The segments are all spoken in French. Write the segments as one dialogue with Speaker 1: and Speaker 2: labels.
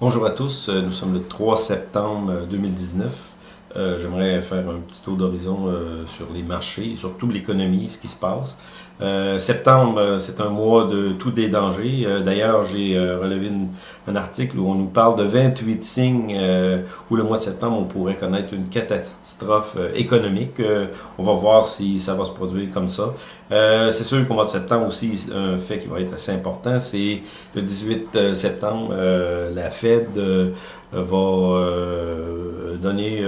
Speaker 1: Bonjour à tous, euh, nous sommes le 3 septembre 2019. Euh, euh, J'aimerais faire un petit tour d'horizon euh, sur les marchés, surtout l'économie, ce qui se passe. Euh, septembre, c'est un mois de tous des dangers. D'ailleurs, j'ai relevé un article où on nous parle de 28 signes où le mois de septembre, on pourrait connaître une catastrophe économique. on va voir si ça va se produire comme ça. c'est sûr qu'au mois de septembre aussi, un fait qui va être assez important, c'est le 18 septembre, la Fed va donner,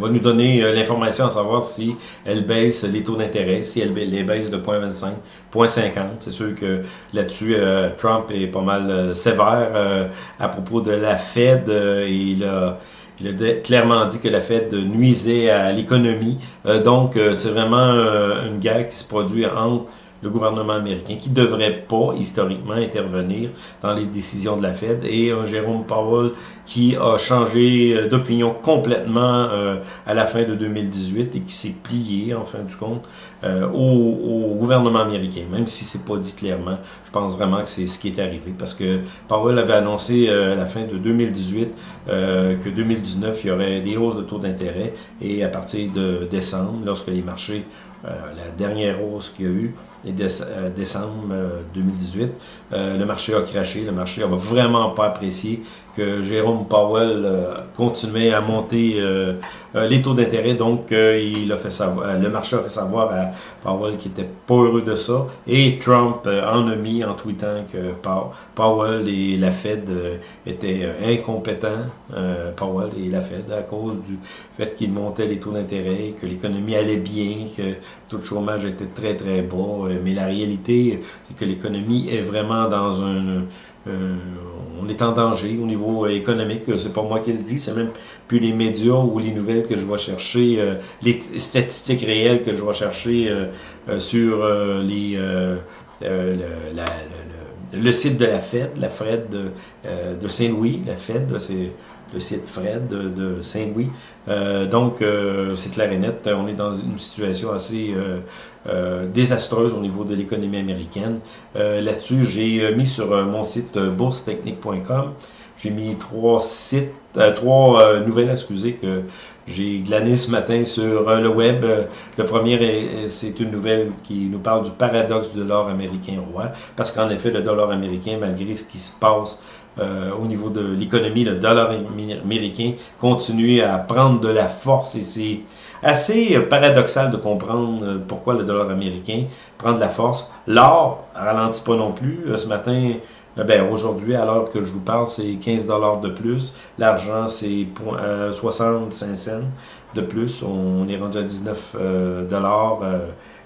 Speaker 1: va nous donner l'information à savoir si elle baisse les taux d'intérêt, si elle les baisse de 0.25, 0.50. C'est sûr que là-dessus, Trump est pas mal sévère à propos de la Fed. il a clairement dit que la Fed nuisait à l'économie. donc, c'est vraiment une guerre qui se produit entre le gouvernement américain, qui ne devrait pas historiquement intervenir dans les décisions de la Fed, et un Jérôme Powell qui a changé euh, d'opinion complètement euh, à la fin de 2018 et qui s'est plié, en fin du compte, euh, au, gouvernement américain, même si c'est pas dit clairement. Je pense vraiment que c'est ce qui est arrivé, parce que Powell avait annoncé à la fin de 2018 que 2019, il y aurait des hausses de taux d'intérêt, et à partir de décembre, lorsque les marchés euh, la dernière hausse qu'il y a eu, est euh, décembre 2018. Euh, le marché a craché, le marché n'a vraiment pas apprécié que Jérôme Powell continuait à monter les taux d'intérêt. Donc, il a fait savoir, le marché a fait savoir à Powell qu'il n'était pas heureux de ça. Et Trump en a mis en tweetant que Powell et la Fed étaient incompétents, Powell et la Fed, à cause du fait qu'il montait les taux d'intérêt, que l'économie allait bien, que taux de chômage était très très bas, euh, mais la réalité, c'est que l'économie est vraiment dans un... Euh, on est en danger au niveau économique, c'est pas moi qui le dis, c'est même plus les médias ou les nouvelles que je vais chercher, euh, les statistiques réelles que je vais chercher sur les... le, site de la Fed, la Fed de, de Saint-Louis, la Fed, c'est le site Fred de, Saint-Louis. Euh, donc, euh, c'est clair et net, on est dans une situation assez euh, désastreuse au niveau de l'économie américaine. Là-dessus, j'ai mis sur mon site boursetechnique.com, j'ai mis trois sites, trois nouvelles, excusez, que j'ai glané ce matin sur le web. Le premier, c'est une nouvelle qui nous parle du paradoxe du dollar américain roi, parce qu'en effet, le dollar américain, malgré ce qui se passe euh, au niveau de l'économie, le dollar américain continue à prendre de la force et c'est assez paradoxal de comprendre euh, pourquoi le dollar américain prend de la force. L'or ralentit pas non plus. Euh, ce matin, ben aujourd'hui, à l'heure que je vous parle, c'est 15 dollars de plus. L'argent, c'est 65 cents de plus. On est rendu à 19 dollars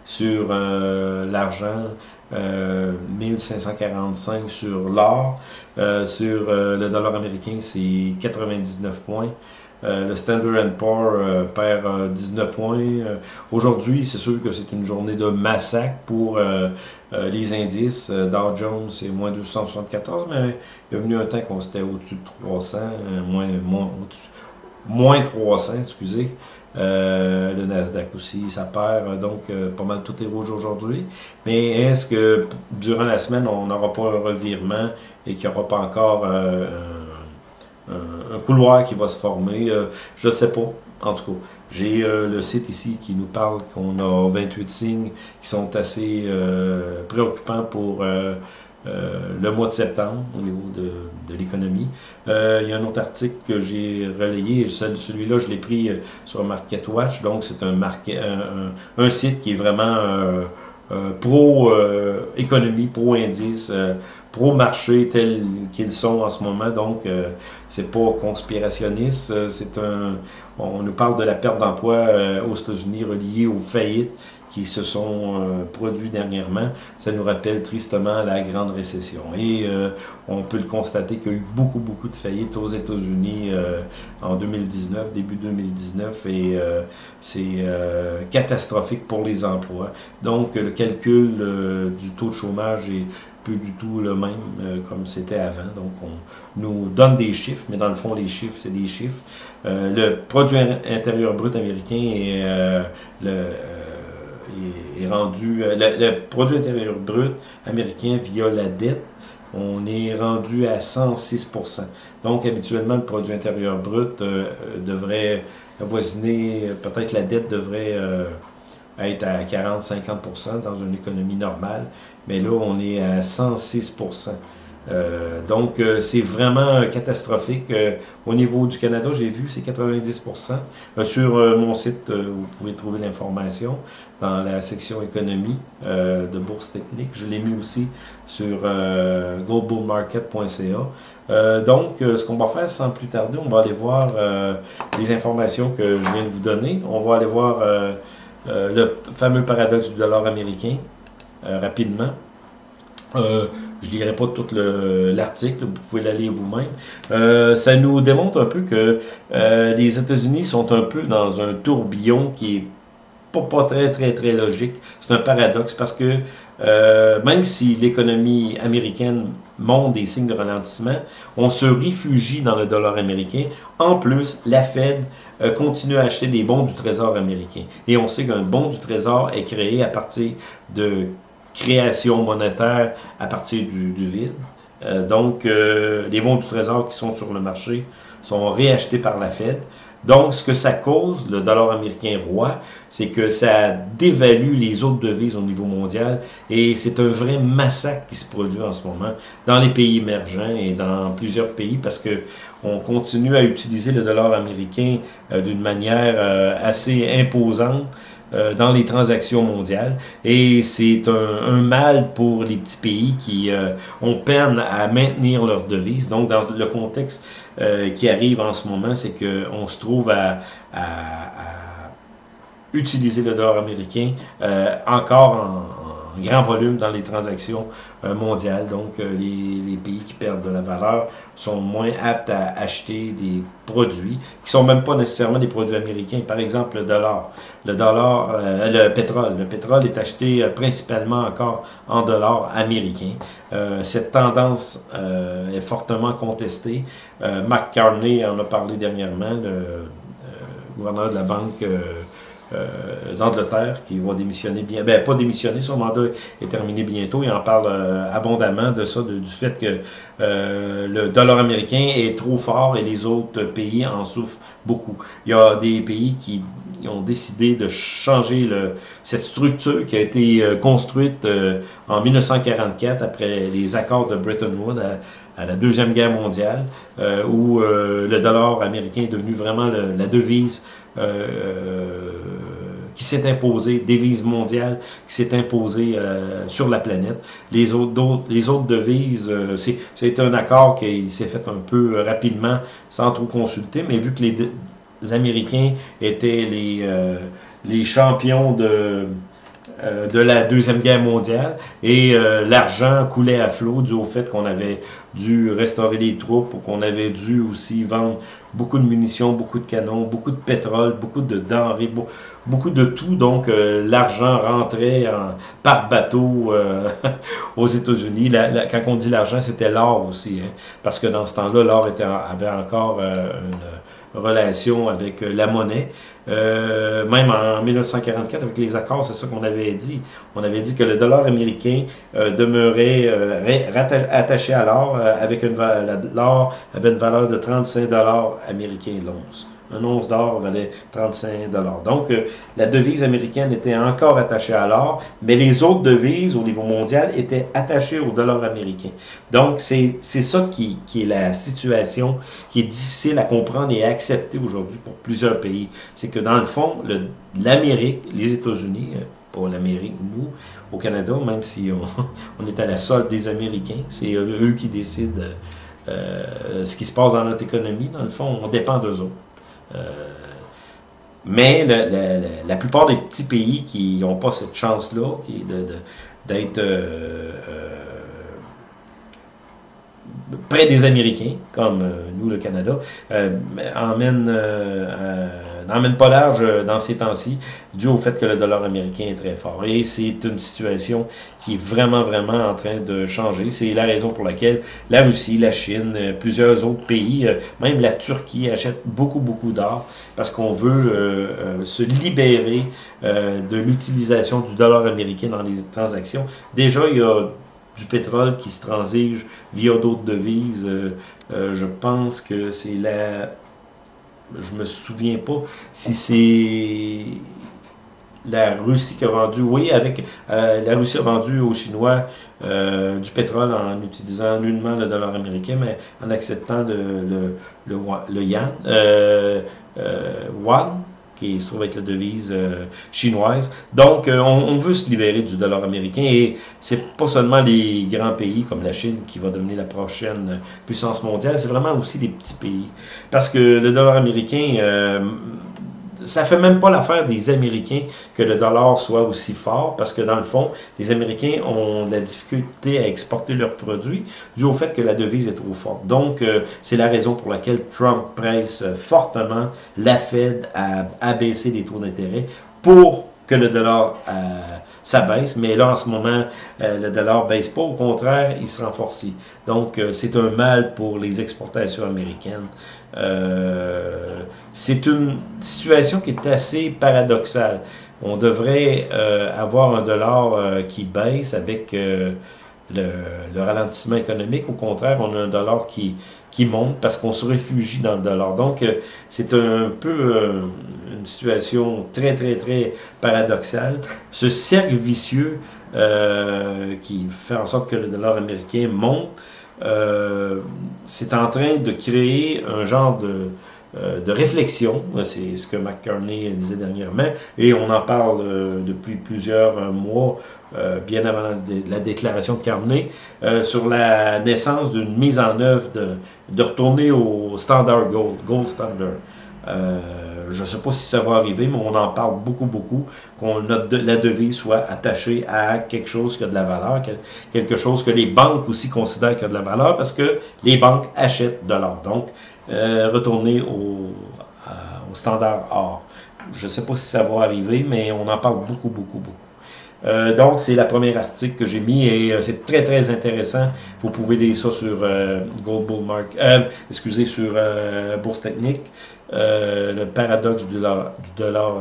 Speaker 1: sur l'argent. 1545 euh, sur l'or. Euh, sur euh, le dollar américain, c'est 99 points. le Standard Poor's perd 19 points. Aujourd'hui, c'est sûr que c'est une journée de massacre pour les indices. Dow Jones, c'est moins 274, mais il y a venu un temps qu'on était au-dessus de 300, moins, moins, moins 300, excusez. Euh, le Nasdaq aussi, ça perd, donc euh, pas mal tout est rouge aujourd'hui. Mais est-ce que durant la semaine, on n'aura pas un revirement et qu'il n'y aura pas encore euh, un, couloir qui va se former? je ne sais pas. En tout cas, j'ai le site ici qui nous parle qu'on a 28 signes qui sont assez préoccupants pour euh, le mois de septembre au niveau de, de l'économie. Euh, il y a un autre article que j'ai relayé, celui-là je l'ai pris euh, sur MarketWatch, donc c'est un, un, un, site qui est vraiment pro-économie, pro-indice, pro-marché tel qu'ils sont en ce moment, donc c'est pas conspirationniste, c'est un... On nous parle de la perte d'emploi aux États-Unis reliée aux faillites qui se sont euh, produits dernièrement, ça nous rappelle tristement la grande récession. Et euh, on peut le constater qu'il y a eu beaucoup, beaucoup de faillites aux États-Unis euh, en 2019, début 2019, et c'est catastrophique pour les emplois. Donc, le calcul du taux de chômage est plus du tout le même comme c'était avant. Donc, on nous donne des chiffres, mais dans le fond, les chiffres, c'est des chiffres. le produit intérieur brut américain et le est, rendu, euh, le, produit intérieur brut américain via la dette, on est rendu à 106% Donc, habituellement, le produit intérieur brut devrait avoisiner, peut-être la dette devrait être à 40-50% dans une économie normale, mais là, on est à 106 euh, donc, euh, c'est vraiment catastrophique. Euh, au niveau du Canada, j'ai vu, c'est 90% Sur mon site, vous pouvez trouver l'information dans la section économie de Bourse Technique. Je l'ai mis aussi sur goldbullmarket.ca. donc, ce qu'on va faire sans plus tarder, on va aller voir les informations que je viens de vous donner. On va aller voir le fameux paradoxe du dollar américain rapidement. Euh, je ne lirai pas tout l'article, vous pouvez l'aller vous-même. Euh, ça nous démontre un peu que euh, les États-Unis sont un peu dans un tourbillon qui est pas, très, très, très logique. C'est un paradoxe parce que même si l'économie américaine montre des signes de ralentissement, on se réfugie dans le dollar américain. En plus, la Fed continue à acheter des bons du Trésor américain. Et on sait qu'un bon du Trésor est créé à partir de création monétaire à partir du, vide. Euh, donc, euh, les bons du Trésor qui sont sur le marché sont réachetés par la Fed. Donc, ce que ça cause, le dollar américain roi, c'est que ça dévalue les autres devises au niveau mondial et c'est un vrai massacre qui se produit en ce moment dans les pays émergents et dans plusieurs pays parce que on continue à utiliser le dollar américain euh, d'une manière assez imposante euh, dans les transactions mondiales. Et c'est un, mal pour les petits pays qui euh, ont peine à maintenir leur devise. Donc, dans le contexte euh, qui arrive en ce moment, c'est qu'on se trouve à, utiliser le dollar américain encore en, grand volume dans les transactions euh, mondiales. Donc, euh, les, pays qui perdent de la valeur sont moins aptes à acheter des produits qui sont même pas nécessairement des produits américains. Par exemple, le dollar. Le dollar, euh, le pétrole. Le pétrole est acheté principalement encore en dollars américains. cette tendance est fortement contestée. Mark Carney en a parlé dernièrement, le gouverneur de la banque euh, d'Angleterre qui va démissionner bien, ben pas démissionner, son mandat est terminé bientôt, il en parle euh, abondamment de ça, du fait que euh, le dollar américain est trop fort et les autres pays en souffrent beaucoup. Il y a des pays qui ont décidé de changer le, cette structure qui a été construite en 1944 après les accords de Bretton Woods la Deuxième Guerre mondiale, où le dollar américain est devenu vraiment la devise euh, qui s'est imposée, devise mondiale qui s'est imposée euh, sur la planète. Les autres, les autres devises, euh, c'est un accord qui s'est fait un peu rapidement, sans trop consulter, mais vu que les, Américains étaient les, les champions de euh, de la Deuxième Guerre mondiale et euh, l'argent coulait à flot dû au fait qu'on avait dû restaurer les troupes ou qu'on avait dû aussi vendre beaucoup de munitions, beaucoup de canons, beaucoup de pétrole, beaucoup de denrées, beaucoup de tout. Donc euh, l'argent rentrait par bateau aux États-Unis. quand on dit l'argent, c'était l'or aussi, hein, parce que dans ce temps-là, l'or avait encore une relation avec la monnaie. Euh, même en 1944, avec les accords, c'est ça qu'on avait dit. On avait dit que le dollar américain euh, demeurait euh, attaché à l'or, avec une l'or avait une valeur de 35 dollars américains l'once. Un once d'or valait 35 dollars. Donc, euh, la devise américaine était encore attachée à l'or, mais les autres devises au niveau mondial étaient attachées au dollar américain. Donc, c'est ça qui, est la situation qui est difficile à comprendre et à accepter aujourd'hui pour plusieurs pays. C'est que dans le fond, l'Amérique, les États-Unis, euh, pas l'Amérique, nous, au Canada, même si on, est à la solde des Américains, c'est eux qui décident euh, ce qui se passe dans notre économie. Dans le fond, on dépend d'eux autres. Euh, mais la plupart des petits pays qui n'ont pas cette chance-là, d'être euh, euh, près des Américains, comme nous, le Canada, emmènent n'emmène pas large euh, dans ces temps-ci, dû au fait que le dollar américain est très fort. Et c'est une situation qui est vraiment, vraiment en train de changer. C'est la raison pour laquelle la Russie, la Chine, euh, plusieurs autres pays, euh, même la Turquie, achètent beaucoup, beaucoup d'or parce qu'on veut se libérer de l'utilisation du dollar américain dans les transactions. Déjà, il y a du pétrole qui se transige via d'autres devises. je pense que c'est la... Je me souviens pas si c'est la Russie qui a vendu, oui, avec la Russie a vendu aux Chinois du pétrole en utilisant nullement le dollar américain, mais en acceptant le, le, euh, qui se trouve avec la devise euh, chinoise. Donc, euh, on, veut se libérer du dollar américain et c'est pas seulement les grands pays comme la Chine qui va devenir la prochaine puissance mondiale, c'est vraiment aussi les petits pays. Parce que le dollar américain, euh, ça fait même pas l'affaire des Américains que le dollar soit aussi fort, parce que dans le fond, les Américains ont de la difficulté à exporter leurs produits dû au fait que la devise est trop forte. Donc, euh, c'est la raison pour laquelle Trump presse fortement la Fed à abaisser les taux d'intérêt pour que le dollar euh, ça baisse, mais là, en ce moment, euh, le dollar baisse pas. Au contraire, il se renforce. Donc, euh, c'est un mal pour les exportations américaines. Euh, c'est une situation qui est assez paradoxale. On devrait avoir un dollar qui baisse avec le, ralentissement économique. Au contraire, on a un dollar qui, qui monte parce qu'on se réfugie dans le dollar. Donc, euh, c'est un peu euh, une situation très, très, très paradoxale. Ce cercle vicieux euh, qui fait en sorte que le dollar américain monte, c'est en train de créer un genre de de réflexion, c'est ce que McCartney disait dernièrement, et on en parle euh, depuis plusieurs euh, mois, bien avant la, déclaration de Carney, sur la naissance d'une mise en œuvre de, de retourner au standard gold, gold standard. Je ne sais pas si ça va arriver, mais on en parle beaucoup, beaucoup, qu'on la devise soit attachée à quelque chose qui a de la valeur, quelque chose que les banques aussi considèrent qui a de la valeur, parce que les banques achètent de l'or. Donc, euh, retourner au, au, standard or. Je ne sais pas si ça va arriver, mais on en parle beaucoup, beaucoup, beaucoup. Euh, donc, c'est la première article que j'ai mis et euh, c'est très, très intéressant. Vous pouvez lire ça sur Gold Bull Mark, excusez, sur Bourse Technique, le paradoxe du dollar, dollar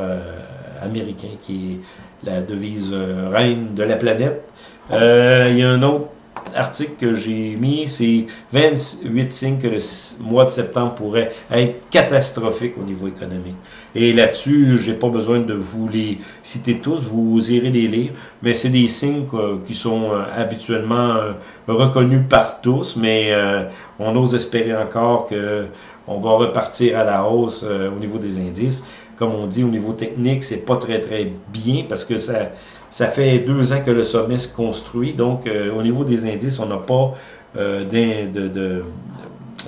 Speaker 1: américain qui est la devise reine de la planète. il y a un autre article que j'ai mis, c'est 28 signes que le mois de septembre pourrait être catastrophique au niveau économique. Et là-dessus, j'ai pas besoin de vous les citer tous, vous irez les lire, mais c'est des signes qui sont euh, habituellement euh, reconnus par tous, mais euh, on ose espérer encore que on va repartir à la hausse au niveau des indices. Comme on dit, au niveau technique, c'est pas très très bien parce que ça ça fait deux ans que le sommet se construit, donc euh, au niveau des indices, on n'a pas euh, de, de,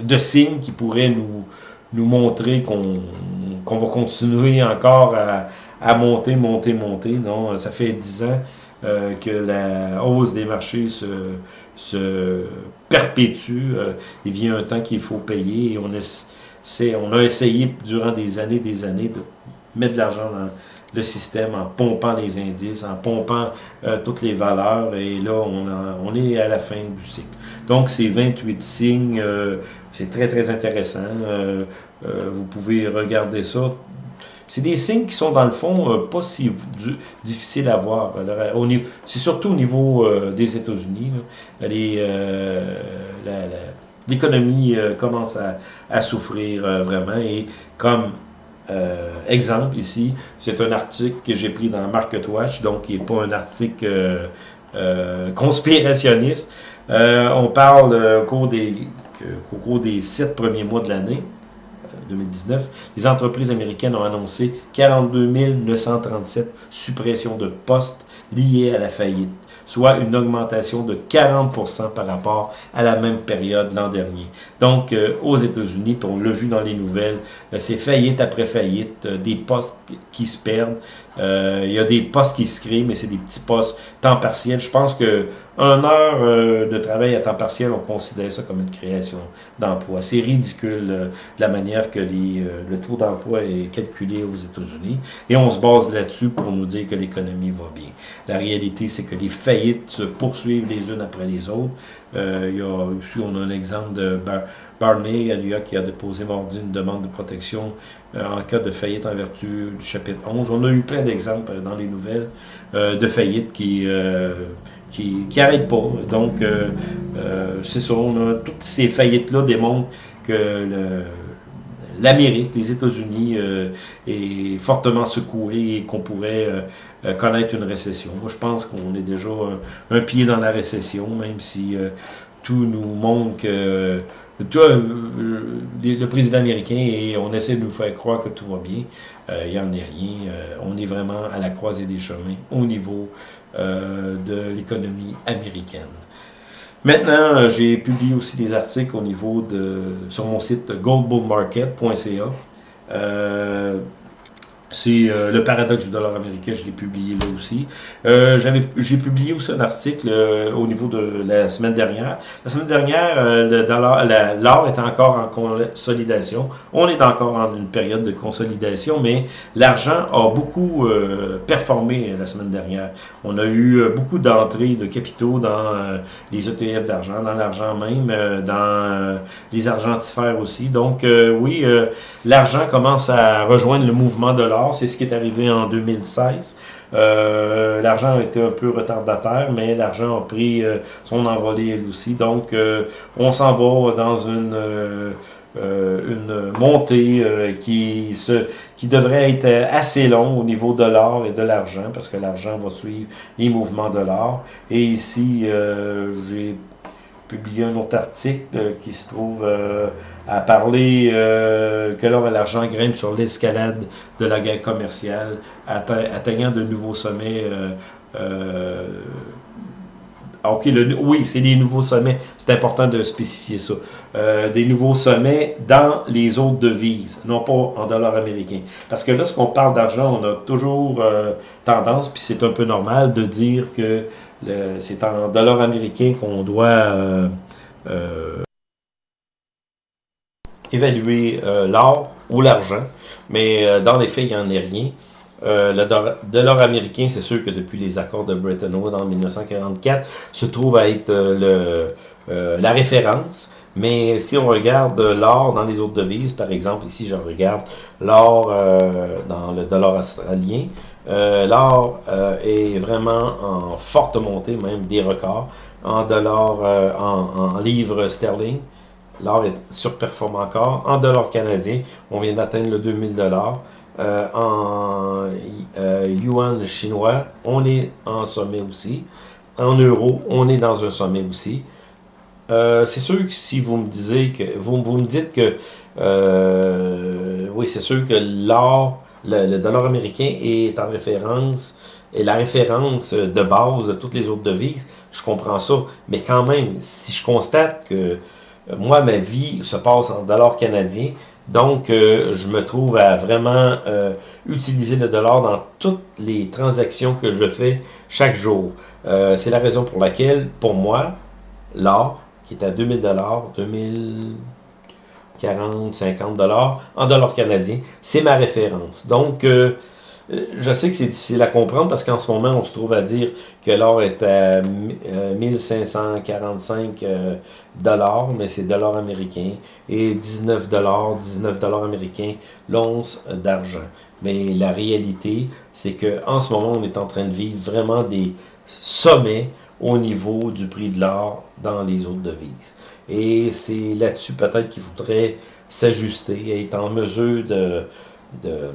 Speaker 1: de, signes qui pourraient nous, nous montrer qu'on va continuer encore à, à, monter, monter, monter. Non, ça fait dix ans euh, que la hausse des marchés se, perpétue. il vient un temps qu'il faut payer et on, a essayé durant des années des années de mettre de l'argent dans le système en pompant les indices, en pompant euh, toutes les valeurs, et là, on, on, est à la fin du cycle. Donc, ces 28 signes, euh, c'est très, très intéressant. Euh, vous pouvez regarder ça. C'est des signes qui sont, dans le fond, pas si difficiles à voir. C'est surtout au niveau des États-Unis. L'économie commence à, souffrir vraiment, et comme euh, exemple ici, c'est un article que j'ai pris dans MarketWatch, donc qui n'est pas un article euh, euh, conspirationniste. on parle au cours, des, au cours des sept premiers mois de l'année, 2019, les entreprises américaines ont annoncé 42 937 suppressions de postes liées à la faillite soit une augmentation de 40% par rapport à la même période l'an dernier. Donc, euh, aux États-Unis, on l'a vu dans les nouvelles, euh, c'est faillite après faillite, euh, des postes qui se perdent, il y a des postes qui se créent, mais c'est des petits postes temps partiel. Je pense que un heure euh, de travail à temps partiel, on considère ça comme une création d'emploi. C'est ridicule euh, la manière que les, euh, le taux d'emploi est calculé aux États-Unis. Et on se base là-dessus pour nous dire que l'économie va bien. La réalité, c'est que les faillites se poursuivent les unes après les autres. il y a, ici, on a un exemple de Barney à New qui a déposé mardi une demande de protection en cas de faillite en vertu du chapitre 11. On a eu plein d'exemples dans les nouvelles de faillite qui qui n'arrêtent pas. Donc, c'est ça, on a, toutes ces faillites-là démontrent que l'Amérique, les États-Unis euh, est fortement secoué et qu'on pourrait euh, euh, connaître une récession. Moi, je pense qu'on est déjà un, pied dans la récession, même si tout nous montre que le président américain et on essaie de nous faire croire que tout va bien. il n'y en est rien. on est vraiment à la croisée des chemins au niveau de l'économie américaine. Maintenant, euh, j'ai publié aussi des articles au niveau de sur mon site goldbullmarket.ca. Euh, c'est euh, le paradoxe du dollar américain, je l'ai publié là aussi. Euh, J'ai publié aussi un article euh, au niveau de la semaine dernière. La semaine dernière, euh, l'or est encore en consolidation. On est encore en une période de consolidation, mais l'argent a beaucoup performé la semaine dernière. On a eu beaucoup d'entrées de capitaux dans les ETF d'argent, dans l'argent même, dans les argentifères aussi. Donc oui, l'argent commence à rejoindre le mouvement de l'or c'est ce qui est arrivé en 2016. Euh, l'argent a été un peu retardataire, mais l'argent a pris euh, son envolée elle aussi. Donc, euh, on s'en va dans une, montée qui, qui devrait être assez long au niveau de l'or et de l'argent, parce que l'argent va suivre les mouvements de l'or. Et ici, j'ai publié un autre article qui se trouve à parler euh, que l'or et l'argent grimpent sur l'escalade de la guerre commerciale, atteignant de nouveaux sommets. Euh, euh, le, oui, c'est des nouveaux sommets. C'est important de spécifier ça. des nouveaux sommets dans les autres devises, non pas en dollars américains. Parce que lorsqu'on parle d'argent, on a toujours tendance, puis c'est un peu normal, de dire que c'est en dollars américains qu'on doit évaluer euh, l'or ou l'argent, mais euh, dans les faits, il n'y en est rien. Euh, le dollar américain, c'est sûr que depuis les accords de Bretton Woods en 1944, se trouve à être la référence. Mais si on regarde l'or dans les autres devises, par exemple, ici je regarde l'or dans le dollar australien, l'or est vraiment en forte montée, même des records, en dollars, en, en livres sterling. L'or est surperforme encore. En dollars canadiens, on vient d'atteindre le 2000 dollars. Euh, en euh, yuan chinois, on est en sommet aussi. En euros, on est dans un sommet aussi. Euh, c'est sûr que si vous me disiez que vous, vous me dites que oui, c'est sûr que l'or, le, dollar américain est en référence, est la référence de base de toutes les autres devises. Je comprends ça. Mais quand même, si je constate que moi, ma vie se passe en dollars canadiens. Donc, euh, je me trouve à vraiment euh, utiliser le dollar dans toutes les transactions que je fais chaque jour. Euh, c'est la raison pour laquelle, pour moi, l'or, qui est à 2000 dollars, 2040, 50 dollars, en dollars canadiens, c'est ma référence. Donc, euh, je sais que c'est difficile à comprendre parce qu'en ce moment, on se trouve à dire que l'or est à 1545 euh, euh, dollars, mais c'est dollars américains, et 19 dollars, 19 dollars américains l'once d'argent. Mais la réalité, c'est que en ce moment, on est en train de vivre vraiment des sommets au niveau du prix de l'or dans les autres devises. Et c'est là-dessus peut-être qu'il faudrait s'ajuster être en mesure de, de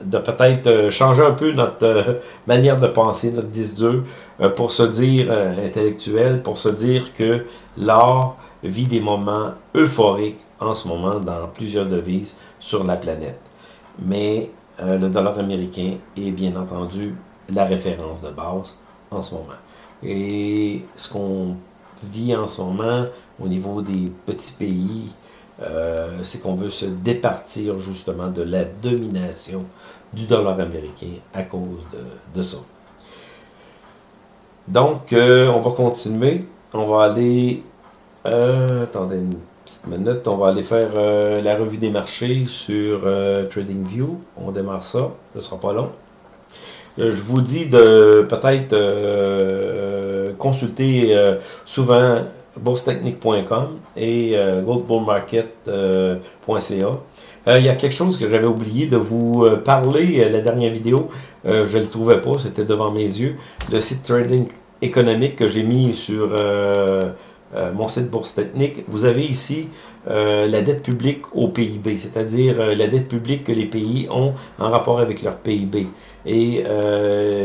Speaker 1: de peut-être euh, changer un peu notre euh, manière de penser, notre 10-2, euh, pour se dire intellectuel, pour se dire que l'art vit des moments euphoriques en ce moment dans plusieurs devises sur la planète. Mais le dollar américain est bien entendu la référence de base en ce moment. Et ce qu'on vit en ce moment au niveau des petits pays, euh, c'est qu'on veut se départir justement de la domination du dollar américain à cause de, ça. Donc, euh, on va continuer. On va aller... Euh, attendez une petite minute. On va aller faire la revue des marchés sur TradingView. On démarre ça. Ce ne sera pas long. je vous dis de peut-être consulter souvent boursetechnique.com et euh, goldbullmarket.ca. il y a quelque chose que j'avais oublié de vous parler, la dernière vidéo, je ne le trouvais pas, c'était devant mes yeux, le site Trading économique que j'ai mis sur mon site Bourse Technique. Vous avez ici la dette publique au PIB, c'est-à-dire la dette publique que les pays ont en rapport avec leur PIB. Et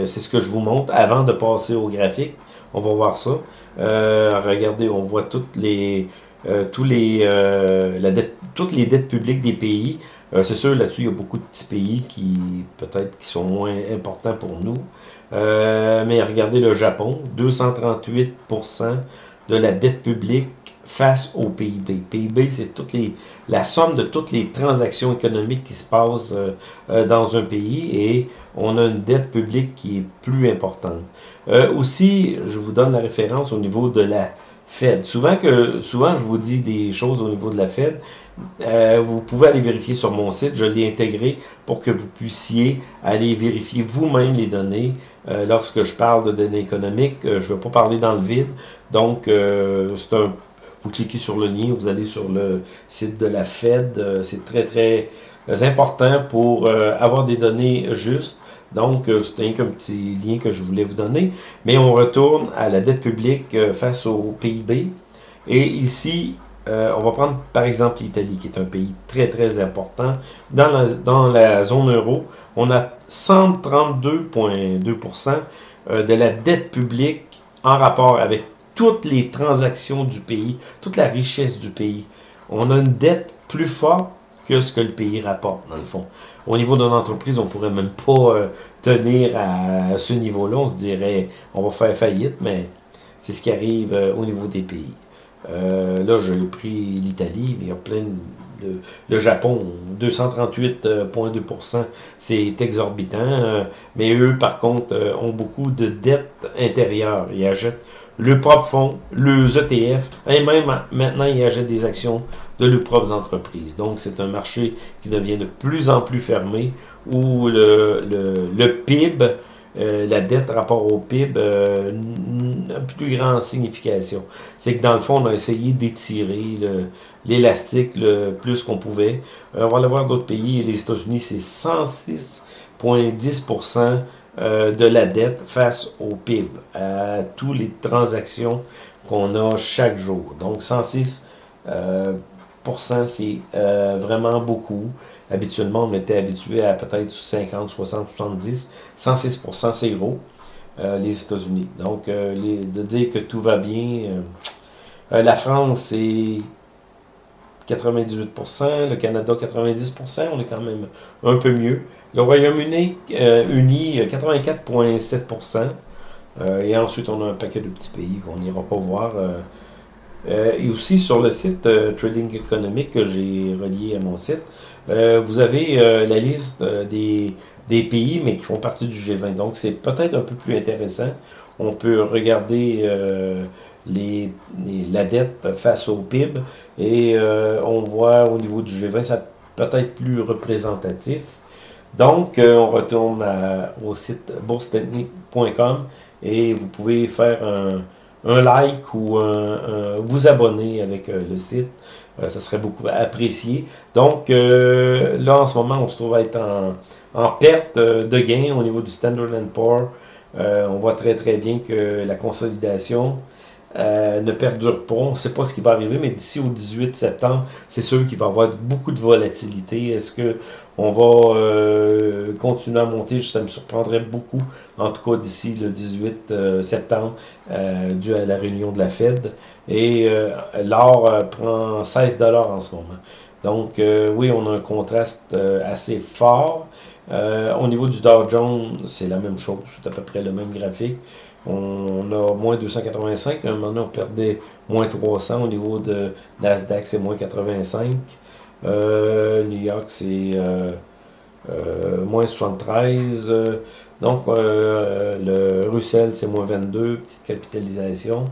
Speaker 1: c'est ce que je vous montre avant de passer au graphique. On va voir ça. Euh, regardez, on voit toutes les, euh, les, euh, toutes les dettes publiques des pays. c'est sûr, là-dessus, il y a beaucoup de petits pays qui, peut-être, qui sont moins importants pour nous. mais regardez le Japon, 238% de la dette publique face au PIB. PIB, c'est toutes les, la somme de toutes les transactions économiques qui se passent dans un pays et on a une dette publique qui est plus importante. Euh, aussi, je vous donne la référence au niveau de la Fed. Souvent, que, souvent je vous dis des choses au niveau de la Fed. Euh, vous pouvez aller vérifier sur mon site. Je l'ai intégré pour que vous puissiez aller vérifier vous-même les données. Euh, lorsque je parle de données économiques, je ne vais pas parler dans le vide. Donc, c'est un vous cliquez sur le lien, vous allez sur le site de la Fed. C'est très, très important pour avoir des données justes. Donc, euh, c'est un petit lien que je voulais vous donner. Mais on retourne à la dette publique euh, face au PIB. Et ici, euh, on va prendre par exemple l'Italie, qui est un pays très très important. Dans la zone euro, on a 132,2% de la dette publique en rapport avec toutes les transactions du pays, toute la richesse du pays. On a une dette plus forte que ce que le pays rapporte, dans le fond. Au niveau d'une entreprise, on pourrait même pas euh, tenir à ce niveau-là. On se dirait, on va faire faillite, mais c'est ce qui arrive euh, au niveau des pays. Euh, là, j'ai pris l'Italie, mais il y a plein de... Le Japon, 238,2%, c'est exorbitant. mais eux, par contre, ont beaucoup de dettes intérieures. Ils achètent le propre fonds, le ETF, et même maintenant, ils achètent des actions de leurs propres entreprises. Donc, c'est un marché qui devient de plus en plus fermé, où le, le, PIB, euh, la dette rapport au PIB, euh, a plus grande signification. C'est que dans le fond, on a essayé d'étirer l'élastique le, plus qu'on pouvait. Euh, on va aller voir d'autres pays. Les États-Unis, c'est 106,10% de la dette face au PIB, à toutes les transactions qu'on a chaque jour. Donc 106% c'est euh, vraiment beaucoup. Habituellement, on était habitué à peut-être 50, 60, 70. 106% c'est gros, euh, les États-Unis. Donc, euh, de dire que tout va bien, la France, c'est 98% le Canada, 90% on est quand même un peu mieux. Le Royaume-Uni, uni, 84,7% et ensuite, on a un paquet de petits pays qu'on n'ira pas voir. Euh, et aussi sur le site euh, Trading Économique que j'ai relié à mon site, euh, vous avez la liste des, pays, mais qui font partie du G20. Donc, c'est peut-être un peu plus intéressant. On peut regarder la dette face au PIB et on voit au niveau du G20, ça peut-être plus représentatif. Donc, on retourne au site boursetechnique.com et vous pouvez faire un like ou vous abonner avec euh, le site. Euh, ça serait beaucoup apprécié. Donc, euh, là, en ce moment, on se trouve à être en, perte de gain au niveau du Standard Poor's. on voit très très bien que la consolidation ne perdure pas. On ne sait pas ce qui va arriver, mais d'ici au 18 septembre, c'est sûr qu'il va y avoir beaucoup de volatilité. Est-ce que on va euh, continuer à monter, ça me surprendrait beaucoup, en tout cas d'ici le 18 euh, septembre, euh, dû à la réunion de la Fed. Et l'or prend 16 dollars en ce moment. Donc oui, on a un contraste assez fort. au niveau du Dow Jones, c'est la même chose, c'est à peu près le même graphique. On a moins 285, à un moment donné, on perdait moins 300 au niveau de Nasdaq, c'est moins 85. Euh, New York, c'est euh, euh, moins 73. donc, le Russell, c'est moins 22, petite capitalisation.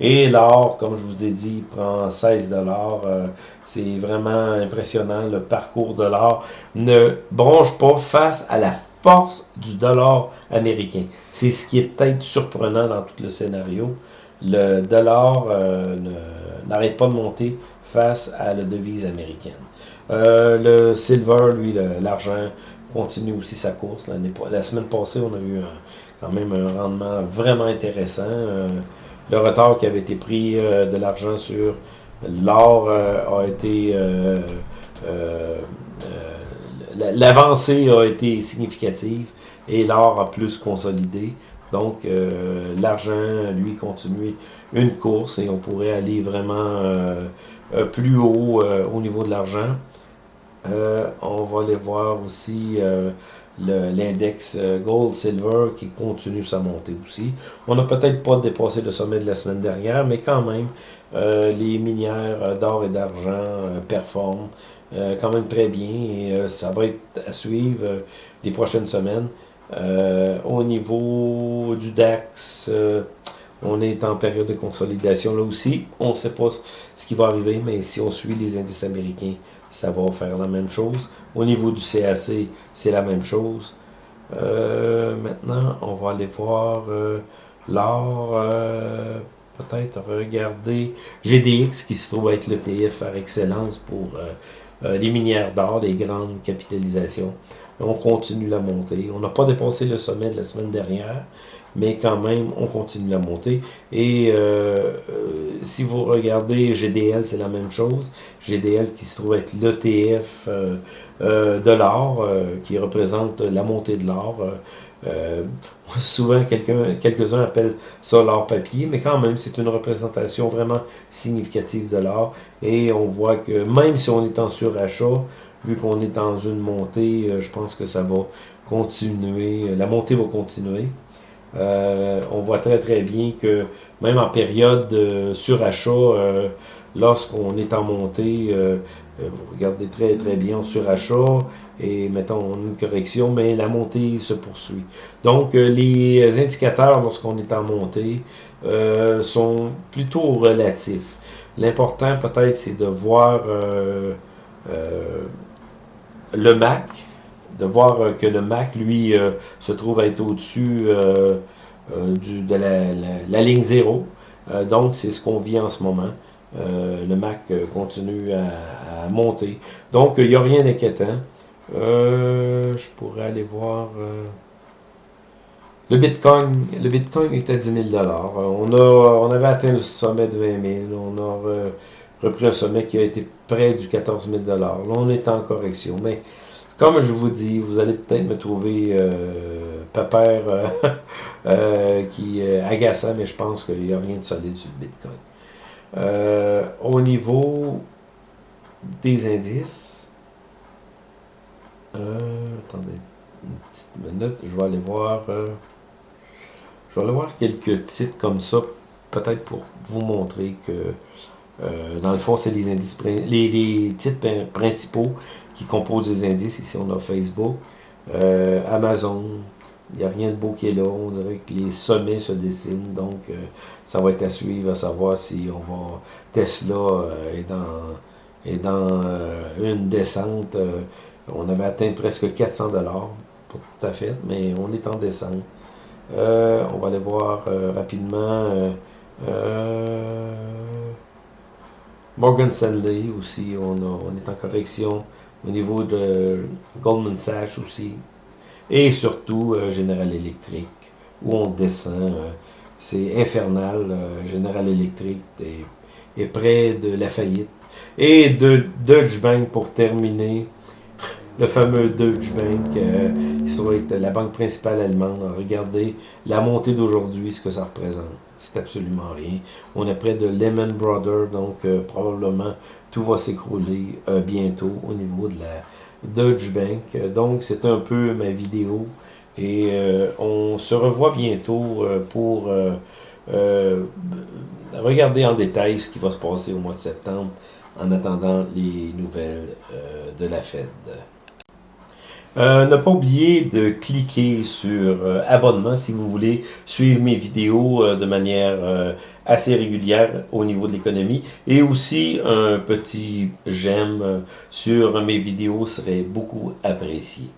Speaker 1: Et l'or, comme je vous ai dit, prend 16 C'est vraiment impressionnant. Le parcours de l'or ne bronche pas face à la force du dollar américain. C'est ce qui est peut-être surprenant dans tout le scénario. le dollar n'arrête pas de monter face à la devise américaine. le silver, lui, l'argent, continue aussi sa course. La semaine passée, on a eu quand même un rendement vraiment intéressant. le retard qui avait été pris de l'argent sur l'or a été l'avancée a été significative et l'or a plus consolidé. Donc, euh, l'argent, lui, continue une course et on pourrait aller vraiment euh, euh, plus haut au niveau de l'argent. on va aller voir aussi l'index Gold Silver qui continue sa montée aussi. On n'a peut-être pas dépassé le sommet de la semaine dernière, mais quand même, les minières d'or et d'argent performent quand même très bien et ça va être à suivre les prochaines semaines. Euh, au niveau du DAX, euh, on est en période de consolidation là aussi. On ne sait pas ce qui va arriver, mais si on suit les indices américains, ça va faire la même chose. Au niveau du CAC, c'est la même chose. Euh, maintenant, on va aller voir l'or, peut-être regarder GDX qui se trouve être l'ETF par excellence pour les minières d'or, les grandes capitalisations. On continue la montée. On n'a pas dépassé le sommet de la semaine dernière, mais quand même, on continue la montée. Et euh, euh, si vous regardez GDL, c'est la même chose. GDL qui se trouve être l'ETF euh, de l'or, qui représente la montée de l'or. souvent, quelques-uns appellent ça l'or papier, mais quand même, c'est une représentation vraiment significative de l'or. Et on voit que même si on est en surachat, vu qu'on est dans une montée, euh, je pense que ça va continuer, euh, la montée va continuer. Euh, on voit très très bien que même en période de surachat, lorsqu'on est en montée, vous regardez très très bien en surachat et mettons une correction, mais la montée se poursuit. Donc les indicateurs lorsqu'on est en montée sont plutôt relatifs. L'important peut-être c'est de voir le Mac, de voir euh, que le Mac, lui, euh, se trouve être au-dessus euh, de la, ligne 0. donc, c'est ce qu'on vit en ce moment. Le Mac continue à, monter. Donc, il n'y a rien d'inquiétant. je pourrais aller voir... le Bitcoin, le Bitcoin est à 10 000 on, a, on avait atteint le sommet de 20 000. On a repris un sommet qui a été près du 14 000 Là, on est en correction. Mais comme je vous dis, vous allez peut-être me trouver euh, euh, euh, qui est agaçant, mais je pense qu'il n'y a rien de solide sur le Bitcoin. Euh, au niveau des indices, attendez une petite minute, je vais aller voir. je vais aller voir quelques titres comme ça, peut-être pour vous montrer que euh, dans le fond, c'est les indices, les, titres principaux qui composent les indices. Ici, on a Facebook, euh, Amazon. Il n'y a rien de beau qui est là. On dirait que les sommets se dessinent. Donc, euh, ça va être à suivre, à savoir si on va... Tesla est dans, est dans une descente. on avait atteint presque 400 dollars, pas tout à fait, mais on est en descente. on va aller voir rapidement. Morgan Stanley aussi, on, est en correction au niveau de Goldman Sachs aussi. Et surtout euh, General Electric, où on descend. Euh, c'est infernal. Euh, General Electric est, près de la faillite. Et de Deutsche Bank pour terminer le fameux Deutsche Bank, qui la banque principale allemande. Regardez la montée d'aujourd'hui, ce que ça représente. C'est absolument rien. On est près de Lehman Brothers, donc probablement tout va s'écrouler bientôt au niveau de la Deutsche Bank. donc c'est un peu ma vidéo et on se revoit bientôt pour regarder en détail ce qui va se passer au mois de septembre en attendant les nouvelles de la Fed. Euh, ne pas oublier de cliquer sur euh, abonnement si vous voulez suivre mes vidéos euh, de manière assez régulière au niveau de l'économie. Et aussi un petit j'aime sur mes vidéos serait beaucoup apprécié.